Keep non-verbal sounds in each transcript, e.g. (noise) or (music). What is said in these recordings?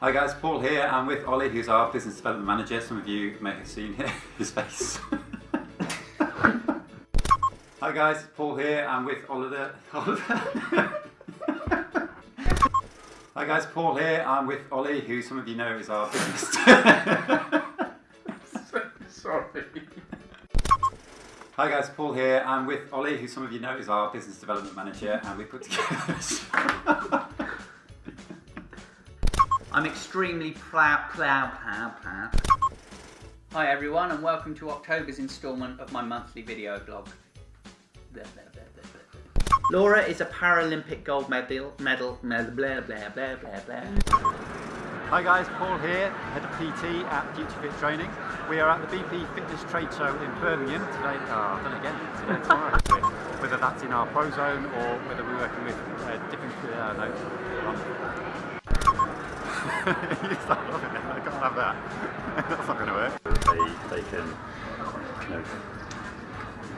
Hi guys, Paul here. I'm with Ollie, who's our business development manager. Some of you may have seen his face. (laughs) Hi guys, Paul here. I'm with Oliver. Oliver. (laughs) Hi guys, Paul here. I'm with Ollie, who some of you know is our business. (laughs) Sorry. Hi guys, Paul here. I'm with Ollie, who some of you know is our business development manager, and we put together. I'm extremely proud, proud, proud, proud. Hi everyone, and welcome to October's instalment of my monthly video blog. Laura is a Paralympic gold medal, medal, medal, blah, blah, blah, blah, blah. Hi guys, Paul here, head of PT at Future Fit Training. We are at the BP Fitness Trade Show in Birmingham today. Oh, I've done it again. Today, tomorrow. (laughs) whether that's in our pro zone or whether we're working with uh, different. Uh, no, wrong. You start loving it. I can't have that. that's not going to work. They, they can.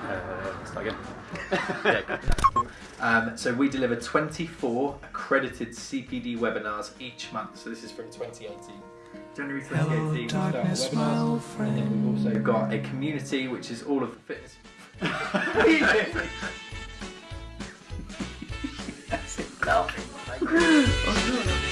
Uh, start again. yeah. Um, so we deliver 24 accredited CPD webinars each month. So this is from 2018. January 2018 we started webinars, and then we've also got a community which is all of fitness. (laughs) (laughs) That's it, laughing. (laughs)